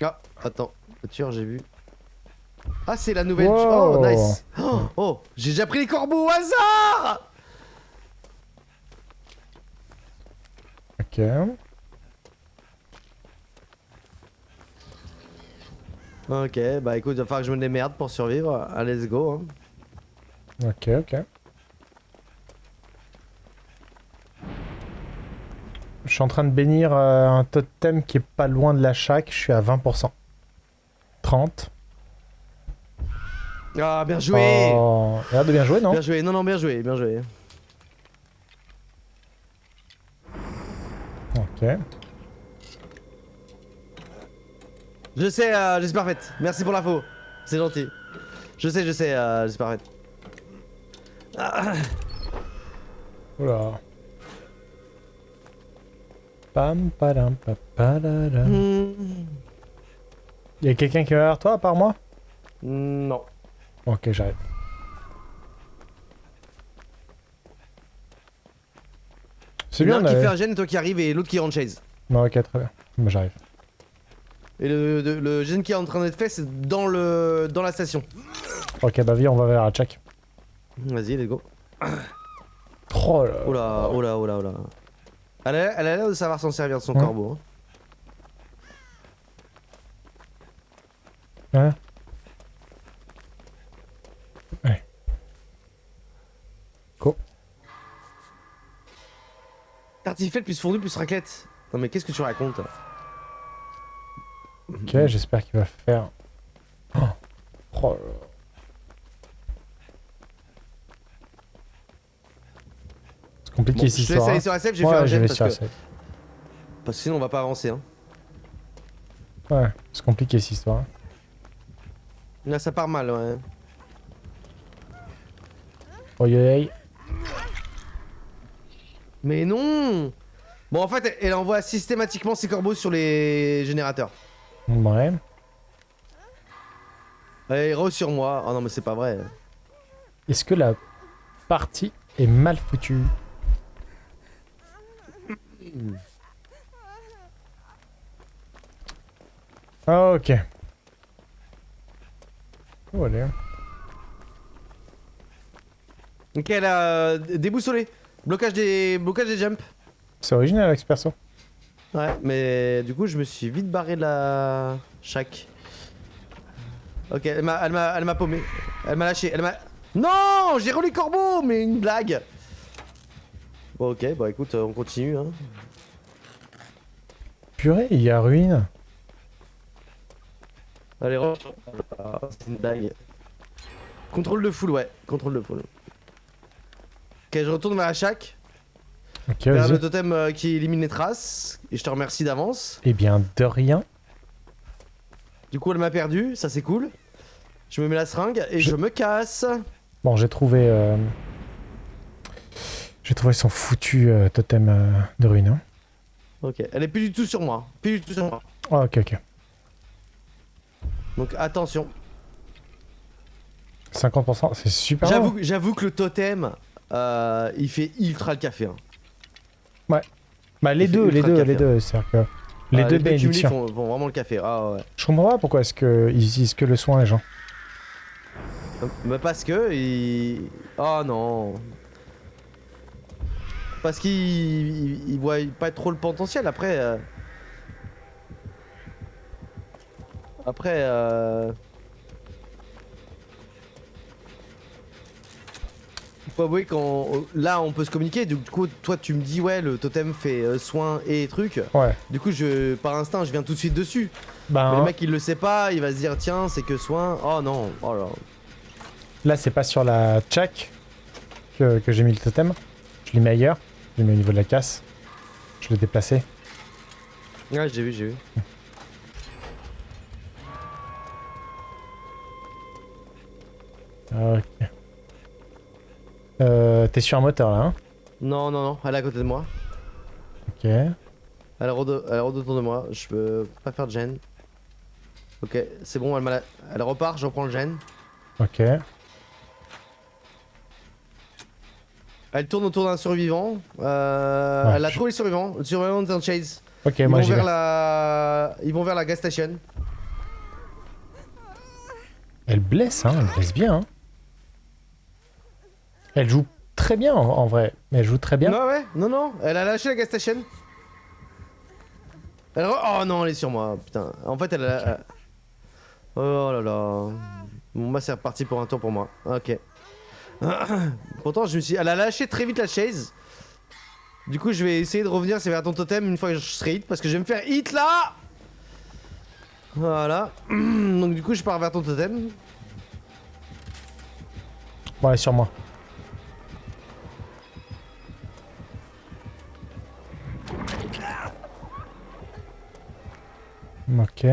Ah, attends, voiture, j'ai vu. Ah, c'est la nouvelle. Wow. Oh, nice. Oh, oh, j'ai déjà pris les corbeaux au hasard. Ok. Ok, bah écoute, il va falloir que je me démerde pour survivre. Allez, let's go. Hein. Ok, ok. Je suis en train de bénir euh, un totem qui est pas loin de la chaque. Je suis à 20%. 30. Ah, bien joué. Oh, regarde de bien joué, non Bien joué, non, non, bien joué, bien joué. Ok. Je sais, euh, j'espère faite. Merci pour l'info. C'est gentil. Je sais, je sais, euh, j'espère faite. Ah, Oula. Pam, padam, hmm, Y a quelqu'un qui est derrière toi à part moi? Non. Ok, j'arrive. C'est Il y en a bien, un qui fait un gène et toi qui arrive et l'autre qui rentre chase. Non, ok, très bien. Moi, j'arrive. Et le, le, le gène qui est en train d'être fait, c'est dans le dans la station. Ok, bah viens, on va vers la check. Vas-y, let's go. Oh là. Oh là, oh là, oh là, oh là. Elle a, l'air de savoir s'en servir de son Ouais. corbeau. hein. Hein Ouais. Go. Tartiflette plus fondu plus raclette. Non mais qu'est-ce que tu racontes Ok, j'espère qu'il va faire. Oh. Oh là là. C'est compliqué Bon, cette Je te laisse histoire. aller hein. sur j'ai Ouais, fait un je parce que, parce que sinon on va pas avancer. Hein. Ouais, c'est compliqué cette histoire. hein. Là ça part mal, ouais. Oi. Mais non Bon en fait elle envoie systématiquement ses corbeaux sur les générateurs. Ouais. Elle re sur moi. Oh non mais c'est pas vrai. Est-ce que la partie est mal foutue? Ok. Oh. Ok elle a déboussolé. Blocage des, blocage des jumps. C'est original, Alex Perso. Ouais mais du coup je me suis vite barré de la chaque. Ok elle m'a elle m'a elle m'a paumé. Elle m'a lâché. Elle m'a. Non J'ai relu corbeau mais une blague. Bon ok bah écoute on continue hein. Purée, il y a ruine. Allez. Ah, c'est une blague. Contrôle de full ouais. Contrôle de full. Ok je retourne vers la chaque. Ok, Vers le totem euh, qui élimine les traces. Et je te remercie d'avance. Eh bien, de rien. Du coup, elle m'a perdu, ça c'est cool. Je me mets la seringue et Je- je, me casse. Bon, j'ai trouvé... euh, J'ai trouvé son foutu euh, totem de ruine. hein. Ok, elle est plus du tout sur moi. Plus du tout sur moi. Ah, ok, ok. Donc attention. 50%, c'est super. J'avoue, j'avoue que le totem, euh, il fait ultra le café. hein. Bah, les deux, les deux, café, les deux. C'est-à-dire que les Ah, deux bénédictions. font, font vraiment le café. Ah ouais. Je comprends pas pourquoi est-ce qu'ils utilisent que le soin, les gens. Mais parce que il... Oh non. Parce qu'il il, il voit pas trop le potentiel après. euh. Après. Euh... Faut avouer quand là on peut se communiquer. Du coup, toi tu me dis ouais le totem fait euh, soin et trucs. Ouais. Du coup, je par instinct je viens tout de suite dessus. Mais Ben, le mec il le sait pas, il va se dire tiens c'est que soin. Oh non. Oh là. là, c'est pas sur la check que, que j'ai mis le totem. Je l'ai mis ailleurs. Je l'ai mis au niveau de la casse. Je l'ai déplacé. Ouais j'ai vu j'ai vu. Ok. Euh, T'es sur un moteur là, hein? Non, non, non, elle est à côté de moi. Ok. Elle rôde, elle rôde autour de moi. Je peux pas faire de gêne. Ok, c'est bon, elle, elle repart, je reprends le gène. Ok. Elle tourne autour d'un survivant. Euh, Ouais, elle a je- trouvé le survivant. Le survivant est en chase. Ok, Ils moi vont vers vais. la... Ils vont vers la gas station. Elle blesse, hein, elle blesse bien. hein. Elle joue très bien en, en vrai, mais elle joue très bien. Non, ouais, non, non, elle a lâché la gas station. Elle re- Oh non, elle est sur moi, putain. En fait, elle a. elle- Oh là là. Bon, bah, c'est reparti pour un tour pour moi. Ok. Pourtant, je me suis. Elle a lâché très vite la chaise. Du coup, je vais essayer de revenir, c'est vers ton totem une fois que je serai hit, parce que je vais me faire hit là Voilà. Donc, du coup, je pars vers ton totem. Est sur moi. Ok.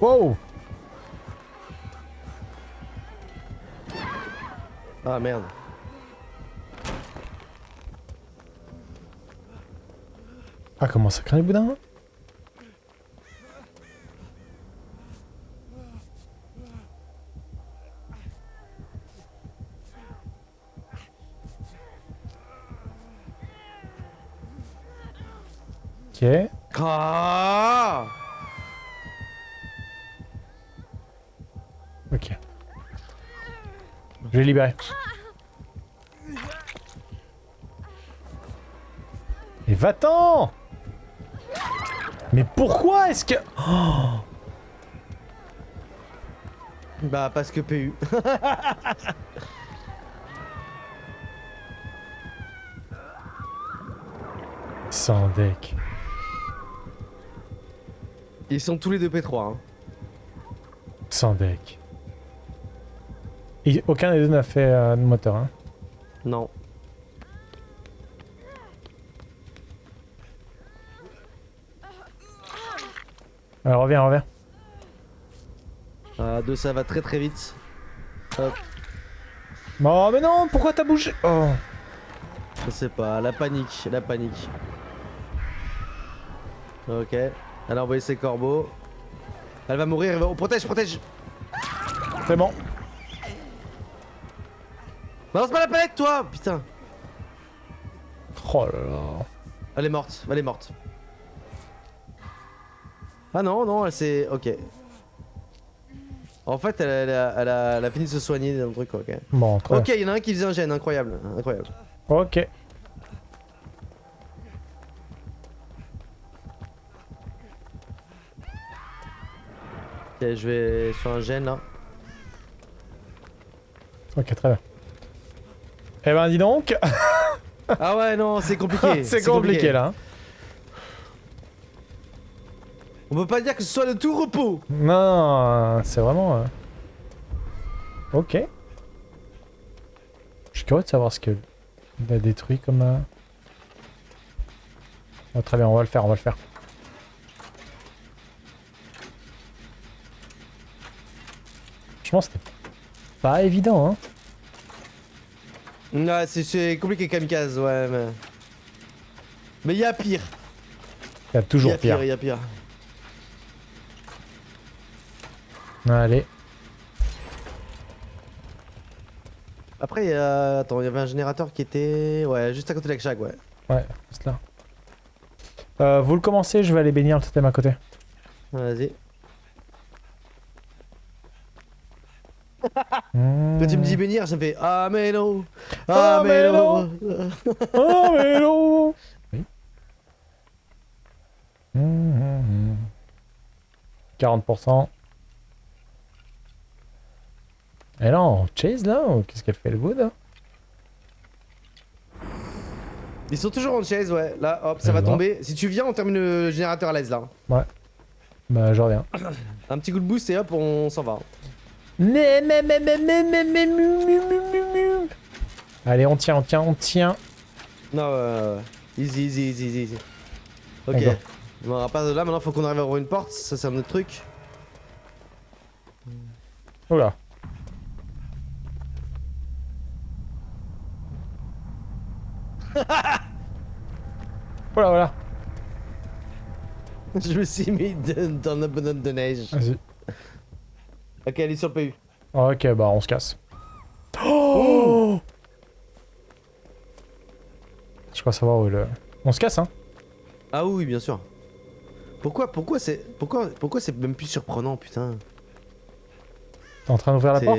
Wow Ah merde. Ah, comment ça craint les boudins Ok. Ah Ok. Je vais libérer. Mais va-t'en Mais pourquoi est-ce que... Oh Bah, parce que PU. Sans deck. Ils sont tous les deux P3. Hein. Sans deck. Et aucun des deux n'a fait euh, de moteur. Hein. Non. Alors reviens, reviens. À deux, ça va très très vite. Hop, Oh mais non, pourquoi t'as bougé? Oh. je sais pas, la panique, la panique. Ok. Elle a envoyé ses corbeaux. Elle va mourir, elle va... Oh, protège, protège C'est bon. Balance pas la palette, toi Putain Oh là là. Elle est morte, elle est morte. Ah non, non, elle s'est... Ok. En fait, elle, elle a, elle a- elle a fini de se soigner dans le truc, ok. Bon, Ok, il y en a un qui faisait un gène, incroyable, incroyable. Ok. Ok, je vais sur un gène là. Ok, très bien. Eh ben dis donc, Ah ouais, non, c'est compliqué. c'est compliqué là. On peut pas dire que ce soit de tout repos. Non, c'est vraiment... euh, Ok. Je suis curieux de savoir ce que il a détruit comme... euh, oh, très bien, on va le faire, on va le faire. Franchement, c'était pas évident, hein. Ouais, c'est- compliqué kamikaze, ouais, mais. Mais il y a pire. Il y a Il y toujours a pire. pire, il y a pire. Allez. Après, a... Attends, il y avait un générateur qui était. Ouais, juste à côté de la shack, ouais. Ouais, c'est là. Euh, vous le commencez, je vais aller bénir le totem à côté. Vas-y. Quand tu me dis bénir, ça me fait Amélo Amélo. Amélo Oh, mais non. Mmh, mmh, mmh. 40%. Et là, on chase là ou Qu'est-ce qu'elle fait le good hein? Ils sont toujours en chaise, ouais. Là, hop, ça va tomber. Si tu viens, on termine le générateur à l'aise là. Bah, je reviens. Un petit coup de boost et hop, on s'en va. Allez, on tient, on tient, on tient. Non, ouais. Easy, easy, easy, easy. Ok. Bon, à part de là, maintenant, faut qu'on arrive à ouvrir une porte. Ça, c'est un autre truc. Oula. Voilà, voilà. Je me suis mis dans la bonhomme de neige. Vas-y. Ok, elle est sur le PU. Ok, bah on se casse. Oh Je crois savoir où est le... On se casse, hein Ah oui, bien sûr. Pourquoi, pourquoi c'est, pourquoi, pourquoi c'est même plus surprenant, putain? T'es en train d'ouvrir la porte?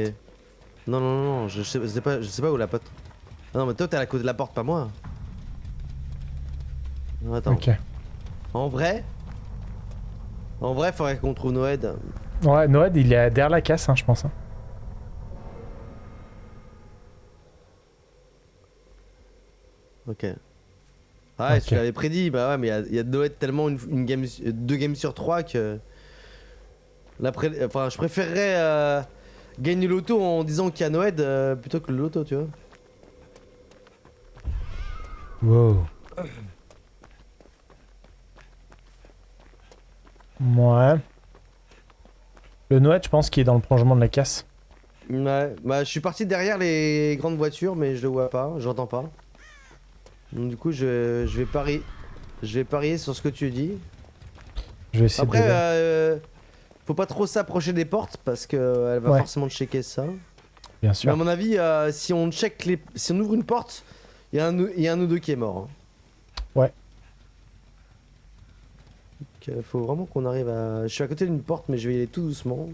Non, non, non, non, je sais, je sais pas, je sais pas où la pote. Ah non, mais toi t'es à la côté de la porte, pas moi. Non, Attends. Ok. En vrai, en vrai, faudrait qu'on trouve Noël. Ouais, Noël, il est derrière la casse, hein, je pense. hein. Ok. Ah ouais, Ok. je l'avais prédit, bah ouais, mais il y a- il y, a Noël tellement une, une game, deux games sur trois que. Enfin, je préférerais euh, gagner le loto en disant qu'il y a Noël euh, plutôt que le loto, tu vois. Wow. Ouais. Le Noël, je pense qu'il est dans le prolongement de la casse? Ouais, bah je suis parti derrière les grandes voitures, mais je le vois pas, j'entends pas. Donc du coup, je, je vais parier, je vais parier sur ce que tu dis. Je vais essayer Après, de... euh, faut pas trop s'approcher des portes parce que euh, elle va Ouais. forcément checker ça. Bien Mais à sûr. mon avis, euh, si on check les, si on ouvre une porte, il y, a un ou- il y a un ou deux qui est mort. hein. Ouais. Euh, faut vraiment qu'on arrive à. Je suis à côté d'une porte, mais je vais y aller tout doucement.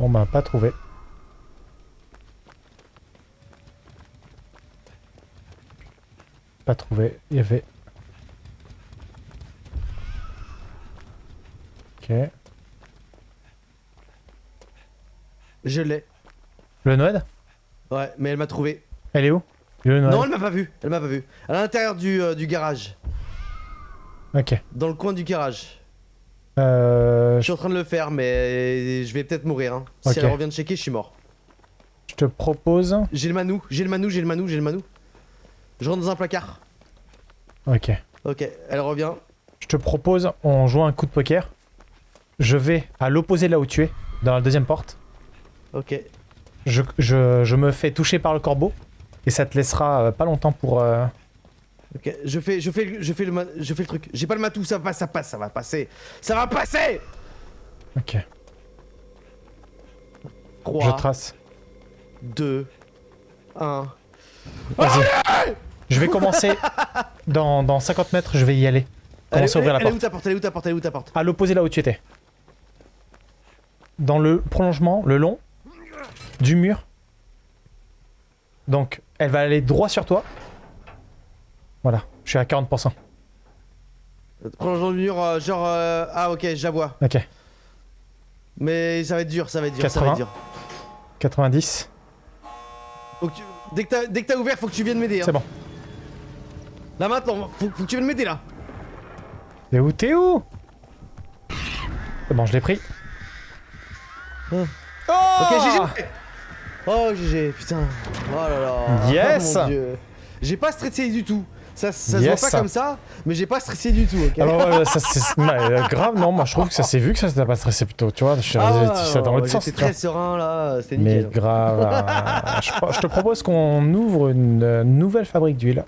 On m'a pas trouvé. Pas trouvé. Il y avait... Ok. Je l'ai. Le Noël? Ouais, mais elle m'a trouvé. Elle est où? Le Noël? Non, elle m'a pas vu. Elle m'a pas vu. À l'intérieur du, euh, du garage. Ok. Dans le coin du garage. Euh, Je suis en train de le faire, mais je vais peut-être mourir. Hein. Si elle revient de checker, je suis mort. je te propose... J'ai le manou, j'ai le manou, j'ai le manou, j'ai le manou. Je rentre dans un placard. Ok. Ok, elle revient. Je te propose, on joue un coup de poker. Je vais à l'opposé de là où tu es, dans la deuxième porte. Ok. Je, je- je me fais toucher par le corbeau. Et ça te laissera euh, pas longtemps pour... euh, Ok, je fais, je fais, le- je fais le, je fais le truc. J'ai pas le matou, ça passe, ça passe, ça va passer, ça va passer. Ok. 3, Je trace. 2, 1. Vas-y. Je vais commencer. Dans, dans 50 mètres, je vais y aller. Commencer à ouvrir la elle est où ta porte? Elle est où ta porte? Elle est où ta porte? À l'opposé là où tu étais. Dans le prolongement, le long du mur. Donc, elle va aller droit sur toi. Voilà, je suis à 40%. Prolongeant le mur, euh, genre, euh, ah ok, je la vois. Ok, Mais ça va être dur, ça va être dur, ça va 80. être dur. 90. Faut que tu- Dès que t'as, ouvert, faut que tu viennes m'aider. Hein. C'est bon. Là maintenant, faut, faut que tu viennes m'aider là. T'es où T'es où? C'est bon, je l'ai pris. Hein. Oh Ok, GG. Oh GG, putain. Oh là là. Yes. Oh, mon Dieu. J'ai pas stressé du tout. Ça, ça Yes. se voit pas comme ça, mais j'ai pas stressé du tout, Alors, euh, ça, euh, grave, non, moi je trouve que ça s'est vu que ça s'est pas stressé plutôt, tu vois. Je suis Ah, ça dans l'autre sens. Très serein là, c'était Mais nickel. grave. euh, je, je te propose qu'on ouvre une nouvelle fabrique d'huile.